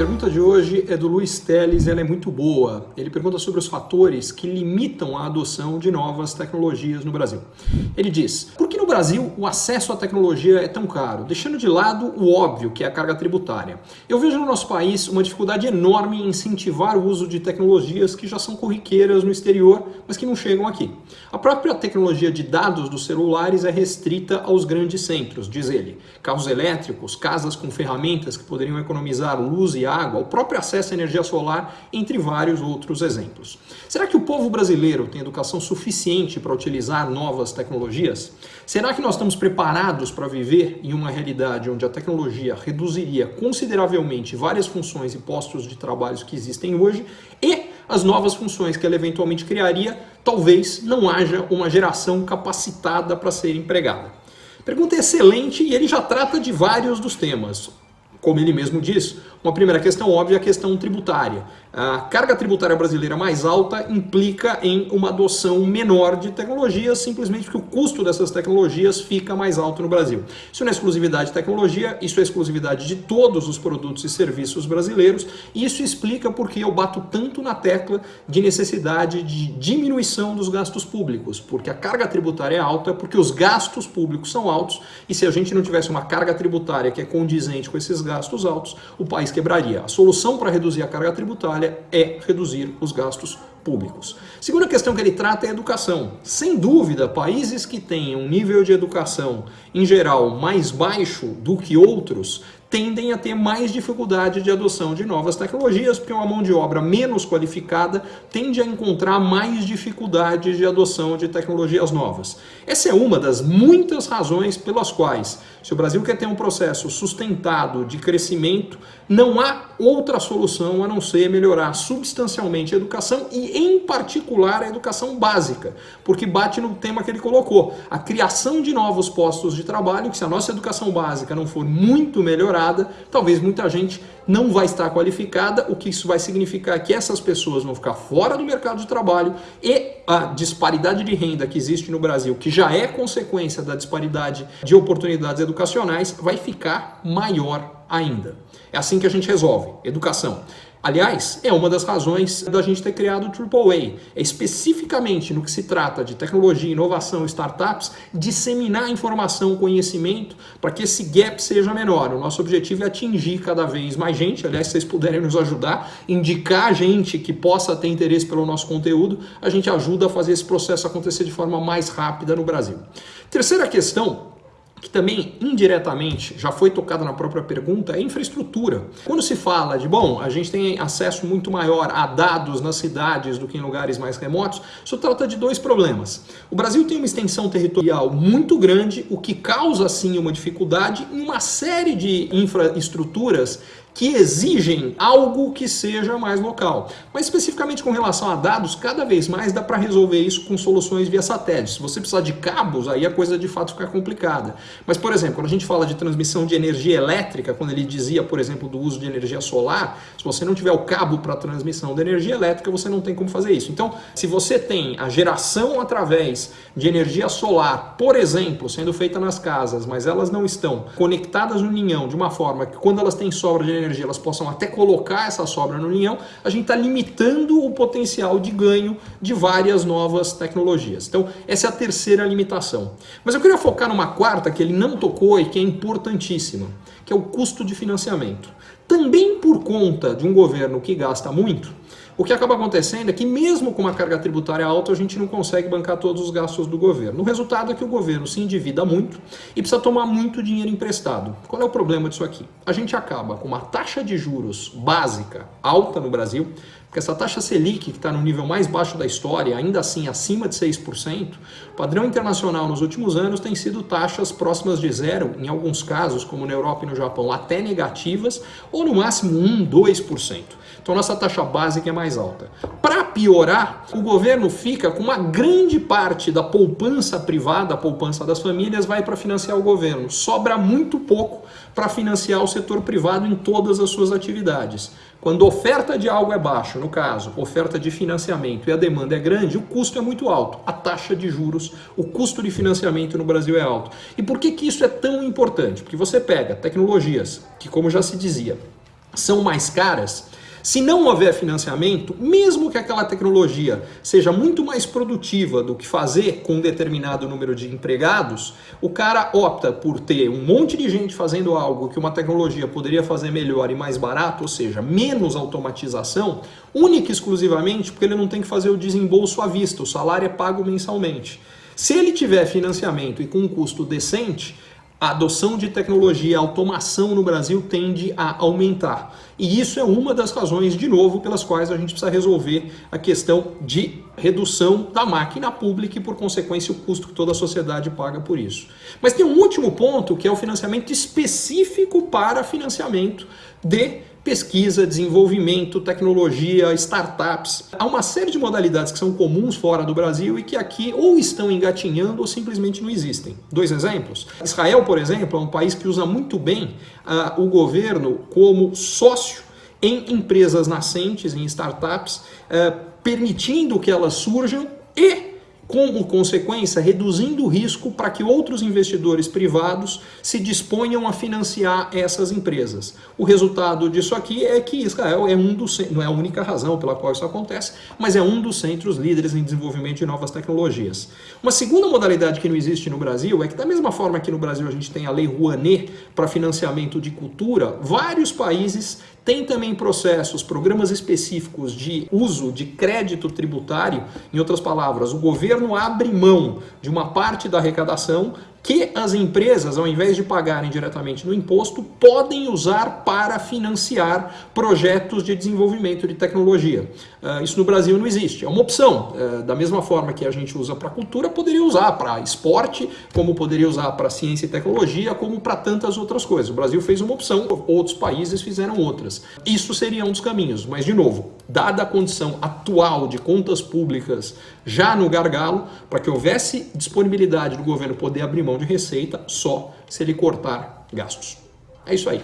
pergunta de hoje é do Luiz Teles, ela é muito boa. Ele pergunta sobre os fatores que limitam a adoção de novas tecnologias no Brasil. Ele diz, por que no Brasil o acesso à tecnologia é tão caro? Deixando de lado o óbvio, que é a carga tributária. Eu vejo no nosso país uma dificuldade enorme em incentivar o uso de tecnologias que já são corriqueiras no exterior, mas que não chegam aqui. A própria tecnologia de dados dos celulares é restrita aos grandes centros, diz ele. Carros elétricos, casas com ferramentas que poderiam economizar luz e água, o próprio acesso à energia solar, entre vários outros exemplos. Será que o povo brasileiro tem educação suficiente para utilizar novas tecnologias? Será que nós estamos preparados para viver em uma realidade onde a tecnologia reduziria consideravelmente várias funções e postos de trabalho que existem hoje e as novas funções que ela eventualmente criaria, talvez não haja uma geração capacitada para ser empregada? Pergunta excelente e ele já trata de vários dos temas. Como ele mesmo diz, uma primeira questão óbvia é a questão tributária. A carga tributária brasileira mais alta implica em uma adoção menor de tecnologias, simplesmente porque o custo dessas tecnologias fica mais alto no Brasil. Isso não é exclusividade de tecnologia, isso é exclusividade de todos os produtos e serviços brasileiros, e isso explica porque eu bato tanto na tecla de necessidade de diminuição dos gastos públicos, porque a carga tributária é alta, porque os gastos públicos são altos, e se a gente não tivesse uma carga tributária que é condizente com esses gastos altos, o país quebraria. A solução para reduzir a carga tributária é reduzir os gastos públicos. Segunda questão que ele trata é a educação. Sem dúvida, países que têm um nível de educação, em geral, mais baixo do que outros, tendem a ter mais dificuldade de adoção de novas tecnologias, porque uma mão de obra menos qualificada tende a encontrar mais dificuldades de adoção de tecnologias novas. Essa é uma das muitas razões pelas quais, se o Brasil quer ter um processo sustentado de crescimento, não há outra solução a não ser melhorar substancialmente a educação e, em particular, a educação básica, porque bate no tema que ele colocou, a criação de novos postos de trabalho, que se a nossa educação básica não for muito melhorada, talvez muita gente não vai estar qualificada, o que isso vai significar que essas pessoas vão ficar fora do mercado de trabalho e a disparidade de renda que existe no Brasil, que já é consequência da disparidade de oportunidades educacionais, vai ficar maior ainda. É assim que a gente resolve, educação. Aliás, é uma das razões da gente ter criado o AAA. É especificamente no que se trata de tecnologia, inovação, startups, disseminar informação, conhecimento, para que esse gap seja menor. O nosso objetivo é atingir cada vez mais gente. Aliás, se vocês puderem nos ajudar, indicar gente que possa ter interesse pelo nosso conteúdo, a gente ajuda a fazer esse processo acontecer de forma mais rápida no Brasil. Terceira questão que também indiretamente já foi tocada na própria pergunta, é infraestrutura. Quando se fala de, bom, a gente tem acesso muito maior a dados nas cidades do que em lugares mais remotos, isso trata de dois problemas. O Brasil tem uma extensão territorial muito grande, o que causa sim uma dificuldade em uma série de infraestruturas que exigem algo que seja mais local. Mas especificamente com relação a dados, cada vez mais dá para resolver isso com soluções via satélite. Se você precisar de cabos, aí a coisa de fato fica complicada. Mas, por exemplo, quando a gente fala de transmissão de energia elétrica, quando ele dizia, por exemplo, do uso de energia solar, se você não tiver o cabo para transmissão de energia elétrica, você não tem como fazer isso. Então, se você tem a geração através de energia solar, por exemplo, sendo feita nas casas, mas elas não estão conectadas no ninhão de uma forma que quando elas têm sobra de energia, elas possam até colocar essa sobra no linhão, a gente está limitando o potencial de ganho de várias novas tecnologias. Então, essa é a terceira limitação. Mas eu queria focar numa quarta que ele não tocou e que é importantíssima, que é o custo de financiamento. Também por conta de um governo que gasta muito, o que acaba acontecendo é que mesmo com uma carga tributária alta, a gente não consegue bancar todos os gastos do governo. O resultado é que o governo se endivida muito e precisa tomar muito dinheiro emprestado. Qual é o problema disso aqui? A gente acaba com uma taxa de juros básica alta no Brasil, porque essa taxa Selic, que está no nível mais baixo da história, ainda assim acima de 6%, o padrão internacional nos últimos anos tem sido taxas próximas de zero, em alguns casos, como na Europa e no Japão, até negativas, ou no máximo 1, 2%. Então nossa taxa básica é mais alta. Para piorar, o governo fica com uma grande parte da poupança privada, a poupança das famílias, vai para financiar o governo. Sobra muito pouco para financiar o setor privado em todas as suas atividades. Quando a oferta de algo é baixa, no caso, oferta de financiamento e a demanda é grande, o custo é muito alto. A taxa de juros, o custo de financiamento no Brasil é alto. E por que, que isso é tão importante? Porque você pega tecnologias que, como já se dizia, são mais caras, se não houver financiamento, mesmo que aquela tecnologia seja muito mais produtiva do que fazer com um determinado número de empregados, o cara opta por ter um monte de gente fazendo algo que uma tecnologia poderia fazer melhor e mais barato, ou seja, menos automatização, única e exclusivamente porque ele não tem que fazer o desembolso à vista, o salário é pago mensalmente. Se ele tiver financiamento e com um custo decente, a adoção de tecnologia, a automação no Brasil tende a aumentar. E isso é uma das razões, de novo, pelas quais a gente precisa resolver a questão de redução da máquina pública e, por consequência, o custo que toda a sociedade paga por isso. Mas tem um último ponto, que é o financiamento específico para financiamento de pesquisa, desenvolvimento, tecnologia, startups. Há uma série de modalidades que são comuns fora do Brasil e que aqui ou estão engatinhando ou simplesmente não existem. Dois exemplos. Israel, por exemplo, é um país que usa muito bem uh, o governo como sócio em empresas nascentes, em startups, uh, permitindo que elas surjam e como consequência, reduzindo o risco para que outros investidores privados se disponham a financiar essas empresas. O resultado disso aqui é que Israel é um dos, não é a única razão pela qual isso acontece, mas é um dos centros líderes em desenvolvimento de novas tecnologias. Uma segunda modalidade que não existe no Brasil é que da mesma forma que no Brasil a gente tem a Lei Rouanet para financiamento de cultura, vários países tem também processos, programas específicos de uso de crédito tributário. Em outras palavras, o governo abre mão de uma parte da arrecadação que as empresas, ao invés de pagarem diretamente no imposto, podem usar para financiar projetos de desenvolvimento de tecnologia. Uh, isso no Brasil não existe, é uma opção. Uh, da mesma forma que a gente usa para cultura, poderia usar para esporte, como poderia usar para ciência e tecnologia, como para tantas outras coisas. O Brasil fez uma opção, outros países fizeram outras. Isso seria um dos caminhos, mas de novo, dada a condição atual de contas públicas já no gargalo, para que houvesse disponibilidade do governo poder abrir mão de receita só se ele cortar gastos. É isso aí.